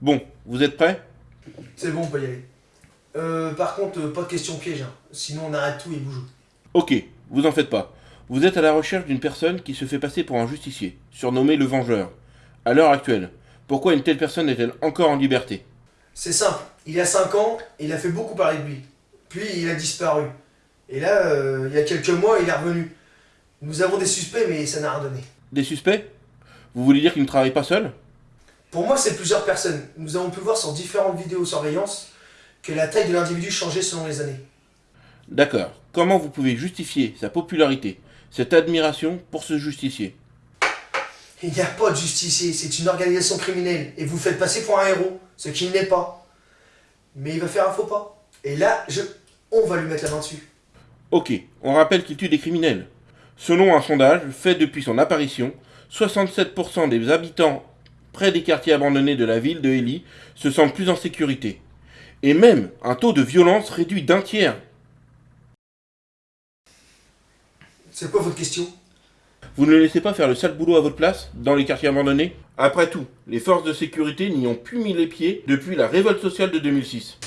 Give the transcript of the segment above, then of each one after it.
Bon, vous êtes prêts? C'est bon, on peut y aller. Euh, par contre, euh, pas de questions pièges, hein. sinon on arrête tout et joue. Ok, vous en faites pas. Vous êtes à la recherche d'une personne qui se fait passer pour un justicier, surnommé le Vengeur. À l'heure actuelle, pourquoi une telle personne est-elle encore en liberté? C'est simple, il a 5 ans il a fait beaucoup parler de lui. Puis il a disparu. Et là, euh, il y a quelques mois, il est revenu. Nous avons des suspects, mais ça n'a rien donné. Des suspects? Vous voulez dire qu'il ne travaille pas seul? Pour moi, c'est plusieurs personnes. Nous avons pu voir sur différentes vidéosurveillance que la taille de l'individu changeait selon les années. D'accord. Comment vous pouvez justifier sa popularité, cette admiration pour ce justicier? Il n'y a pas de justicier, c'est une organisation criminelle. Et vous faites passer pour un héros, ce qu'il n'est pas. Mais il va faire un faux pas. Et là, je... on va lui mettre la main dessus. Ok, on rappelle qu'il tue des criminels. Selon un sondage fait depuis son apparition, 67% des habitants près des quartiers abandonnés de la ville de Ely se sentent plus en sécurité. Et même un taux de violence réduit d'un tiers. C'est quoi votre question? Vous ne laissez pas faire le sale boulot à votre place, dans les quartiers abandonnés? Après tout, les forces de sécurité n'y ont plus mis les pieds depuis la révolte sociale de 2006.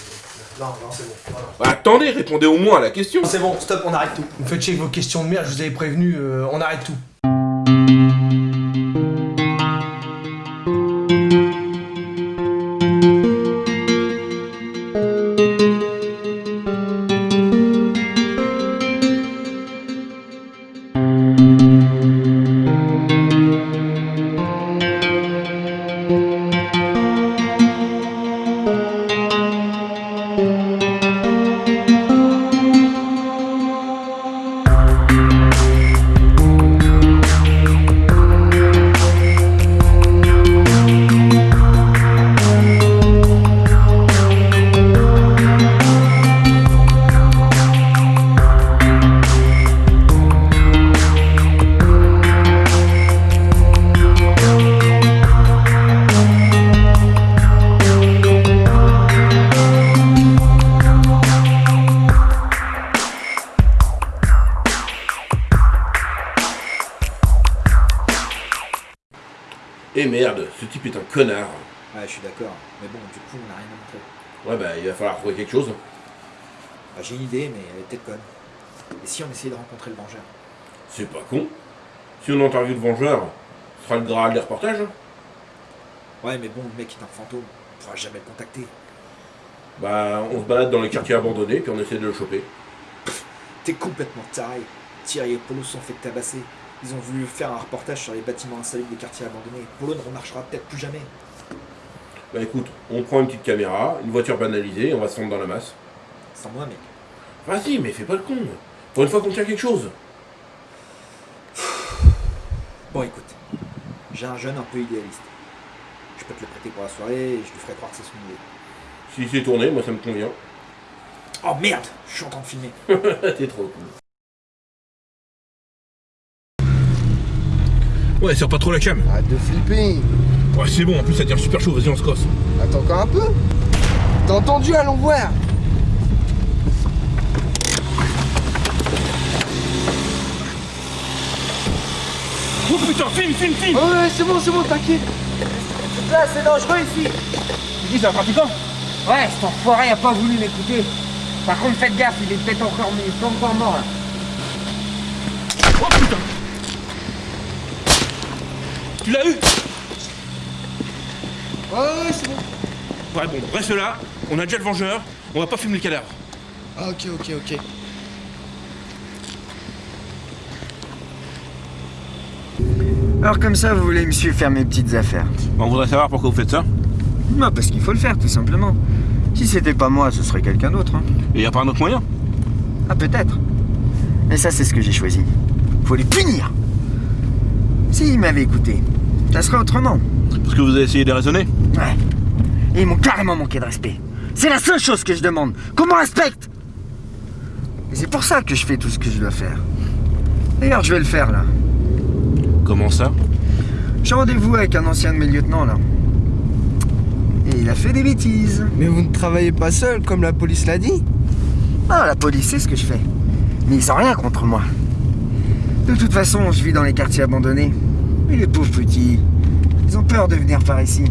Non, non, c'est bon. voilà. Bah, attendez, répondez au moins à la question C'est bon, stop, on arrête tout. Vous faites chier avec vos questions de merde, je vous avais prévenu, euh, on arrête tout. Eh merde, ce type est un connard. Ouais, je suis d'accord. Mais bon, du coup, on n'a rien à montrer. Ouais bah il va falloir trouver quelque chose. Bah, j'ai une idée, mais elle est peut-être conne. Et si on essayait de rencontrer le vengeur? C'est pas con. Si on interviewe le vengeur, ce sera le graal des reportages. Ouais, mais bon, le mec est un fantôme. On pourra jamais le contacter. Bah on se balade dans les quartiers abandonnés puis on essaie de le choper. T'es complètement taré. Thierry et Polo sont fait tabasser. Ils ont voulu faire un reportage sur les bâtiments insalubres des quartiers abandonnés. Polo ne remarchera peut-être plus jamais. Bah écoute, on prend une petite caméra, une voiture banalisée, et on va se fondre dans la masse. Sans moi, mec. Vas-y, mais fais pas le con. Pour une fois qu'on tient quelque chose. Bon, écoute. J'ai un jeune un peu idéaliste. Je peux te le prêter pour la soirée et je lui ferai croire que c'est son idée. Si c'est tourné, moi ça me convient. Oh merde Je suis en train de filmer. T'es trop cool. Ouais, serre pas trop la cam. Arrête de flipper Ouais, c'est bon, en plus ça tire super chaud, vas-y, on se casse. Attends encore un peu T'as entendu, allons voir Oh putain, filme, filme, filme Oh ouais, c'est bon, c'est bon, t'inquiète Là, c'est dangereux ici. Dis, c'est un trafiquant Ouais, cet enfoiré a pas voulu m'écouter. Par contre, faites gaffe, il est peut-être encore, encore mort là. Oh putain Tu l'as eu Ouais, ouais, c'est bon Ouais, bon, reste là, on a déjà le vengeur, on va pas fumer le cadavre. Ah, ok, ok, ok. Alors comme ça, vous voulez me suivre faire mes petites affaires On voudrait savoir pourquoi vous faites ça. Non, parce qu'il faut le faire, tout simplement. Si c'était pas moi, ce serait quelqu'un d'autre. hein. Et y a pas un autre moyen Ah, peut-être. Mais ça, c'est ce que j'ai choisi. Faut les punir S'ils m'avaient écouté, ça serait autrement. Parce que vous avez essayé de raisonner Ouais. Et ils m'ont carrément manqué de respect. C'est la seule chose que je demande. Qu'on me respecte Et c'est pour ça que je fais tout ce que je dois faire. D'ailleurs, je vais le faire, là. Comment ça J'ai rendez-vous avec un ancien de mes lieutenants, là. Et il a fait des bêtises. Mais vous ne travaillez pas seul, comme la police l'a dit Ah, la police sait ce que je fais. Mais ils ont rien contre moi. De toute façon, je vis dans les quartiers abandonnés. Les pauvres petits, ils ont peur de venir par ici.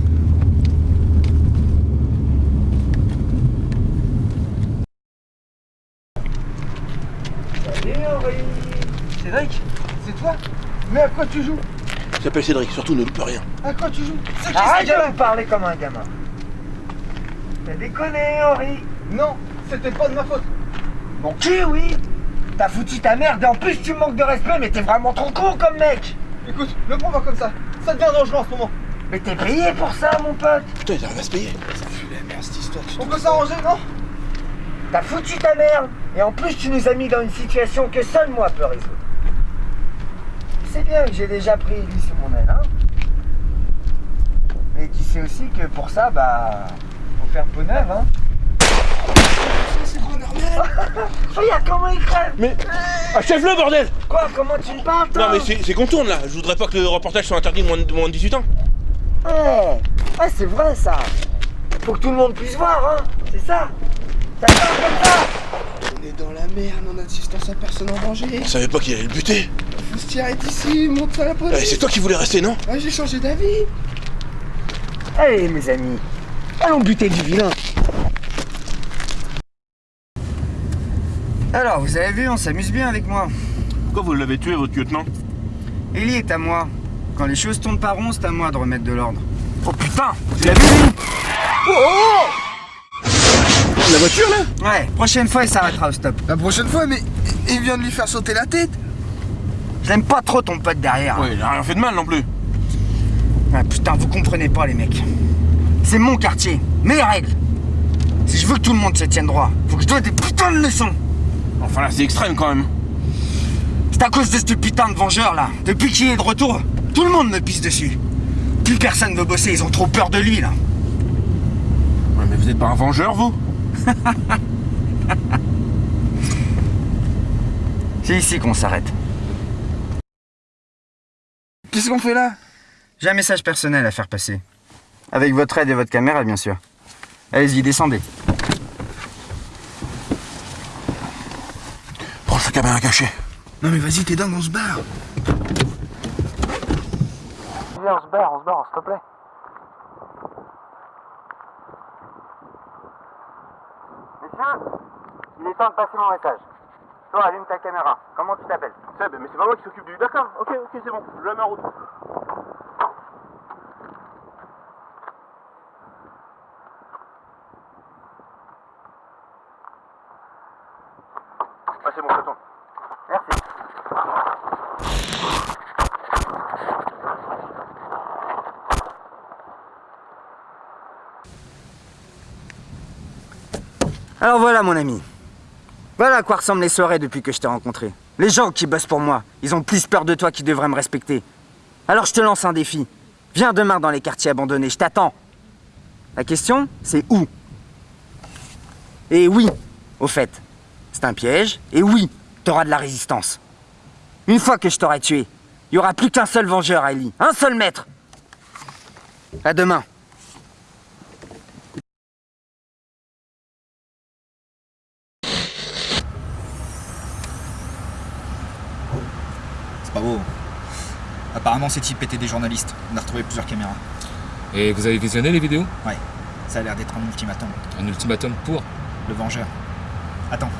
Salut Henri Cédric, c'est toi Mais à quoi tu joues J'appelle Cédric, surtout ne loupe rien. À quoi tu joues Arrête de me parler comme un gamin. T'as déconné Henri Non, c'était pas de ma faute. Mon cul, oui T'as foutu ta merde et en plus tu manques de respect, mais t'es vraiment trop con comme mec Écoute, le prends pas comme ça. Ça devient dangereux en ce moment. Mais t'es payé pour ça, mon pote. Putain, il arrive à se payer. On peut s'arranger, non? T'as foutu ta merde et en plus tu nous as mis dans une situation que seul moi peux résoudre. Tu sais bien que j'ai déjà pris lui sous mon aile, hein Mais tu sais aussi que pour ça, bah, faut faire peau neuve, hein Regarde comment il crève Mais. Achève-le, bordel Quoi Comment tu me parles, toi Non, mais c'est qu'on tourne là. Je voudrais pas que le reportage soit interdit de moins de, de moins de 18 ans. Ouais, ouais c'est vrai ça Faut que tout le monde puisse voir, hein C'est ça Ça parle comme ça On est dans la merde en assistance à personne en danger. Je savais pas qu'il allait le buter. Faut se tirer d'ici, monte à la Eh, police. c'est toi qui voulais rester, non Ah, j'ai changé d'avis. Allez, mes amis, allons buter du vilain Alors, vous avez vu, on s'amuse bien avec moi. Pourquoi vous l'avez tué, votre lieutenant? Ellie est à moi. Quand les choses tournent pas rond, c'est à moi de remettre de l'ordre. Oh putain Tu l'as vu, lui? La voiture là Ouais, prochaine fois, il s'arrêtera au stop. La prochaine fois, mais il vient de lui faire sauter la tête. Je l'aime pas trop, ton pote derrière. Ouais, il a rien fait de mal non plus. Ah putain, vous comprenez pas, les mecs. C'est mon quartier, mes règles. Si je veux que tout le monde se tienne droit, faut que je donne des putains de leçons. Enfin là, c'est extrême quand même. C'est à cause de ce putain de vengeur là. Depuis qu'il est de retour, tout le monde me pisse dessus. Plus personne veut bosser, ils ont trop peur de lui là. Mais vous êtes pas un vengeur, vous? C'est ici qu'on s'arrête. Qu'est-ce qu'on fait là? J'ai un message personnel à faire passer. Avec votre aide et votre caméra, bien sûr. Allez-y, descendez. Prends sa caméra cachée. Non mais vas-y, t'es dingue, on se barre. Viens, on se barre, on se barre, s'il te plaît. Monsieur, il est temps de passer mon message. Toi, allume ta caméra. Comment tu t'appelles? Seb, mais c'est pas moi qui s'occupe du. D'accord, ok, ok, c'est bon. Je la mets en route. Merci. Alors voilà mon ami. Voilà à quoi ressemblent les soirées depuis que je t'ai rencontré. Les gens qui bossent pour moi, ils ont plus peur de toi qu'ils devraient me respecter. Alors je te lance un défi. Viens demain dans les quartiers abandonnés, je t'attends. La question, c'est où? Et oui, au fait, c'est un piège, et oui, t'auras de la résistance. Une fois que je t'aurai tué, il y aura plus qu'un seul vengeur, Ellie. Un seul maître. À demain. C'est pas beau. Apparemment, ces types étaient des journalistes. On a retrouvé plusieurs caméras. Et vous avez visionné les vidéos? Ouais, ça a l'air d'être un ultimatum. Un ultimatum pour? Le vengeur. Attends.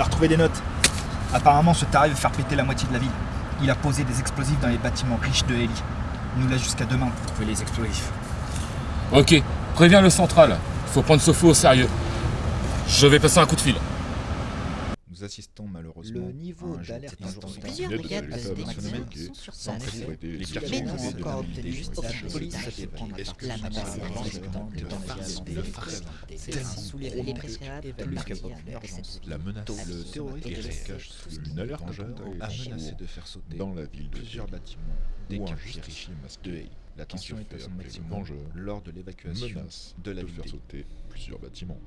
On a retrouvé des notes. Apparemment, ce taré veut faire péter la moitié de la ville. Il a posé des explosifs dans les bâtiments riches de. Il nous laisse jusqu'à demain pour trouver les explosifs. Ok, préviens le central. Faut prendre ce faux au sérieux. Je vais passer un coup de fil. Nous assistons malheureusement Le niveau d'alerte sur sans les quartiers n'ont encore la obtenu ville. justice. La La police fait prendre la le farce tellement soulever gros les préférables que plus le que capot l'urgence. La menace, le terroriste se cache sous une alerte vengeur a menacé de faire sauter dans la ville plusieurs bâtiments des quartiers riches de Haï. La tension est à son maximum lors de l'évacuation de la ville. de faire sauter plusieurs bâtiments.